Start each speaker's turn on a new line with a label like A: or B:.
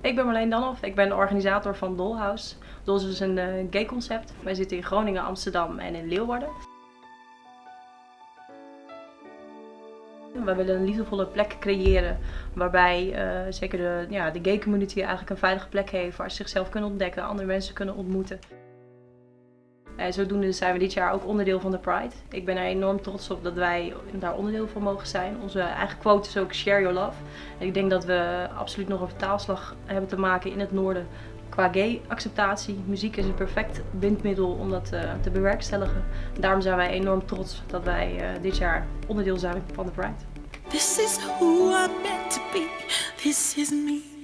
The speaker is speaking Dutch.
A: Ik ben Marleen Danhoff, ik ben de organisator van Dollhouse. Dollhouse is een uh, gay concept. Wij zitten in Groningen, Amsterdam en in Leeuwarden. We willen een liefdevolle plek creëren waarbij uh, zeker de, ja, de gay community eigenlijk een veilige plek heeft waar ze zichzelf kunnen ontdekken, andere mensen kunnen ontmoeten. En zodoende zijn we dit jaar ook onderdeel van de Pride. Ik ben er enorm trots op dat wij daar onderdeel van mogen zijn. Onze eigen quote is ook Share Your Love. Ik denk dat we absoluut nog een vertaalslag hebben te maken in het noorden qua gay acceptatie. Muziek is een perfect bindmiddel om dat uh, te bewerkstelligen. Daarom zijn wij enorm trots dat wij uh, dit jaar onderdeel zijn van de Pride. This is who I'm meant to be. This is me.